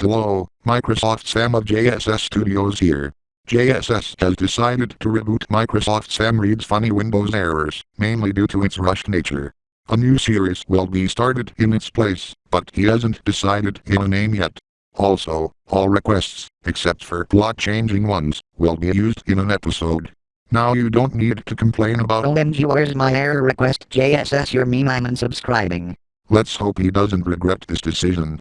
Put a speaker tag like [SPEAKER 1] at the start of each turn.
[SPEAKER 1] Hello, Microsoft Sam of JSS Studios here. JSS has decided to reboot Microsoft Sam reads funny Windows errors, mainly due to its rushed nature. A new series will be started in its place, but he hasn't decided on a name yet. Also, all requests, except for plot-changing ones, will be used in an episode. Now you don't need to complain about
[SPEAKER 2] OMG where's my error request JSS you're mean I'm unsubscribing.
[SPEAKER 1] Let's hope he doesn't regret this decision.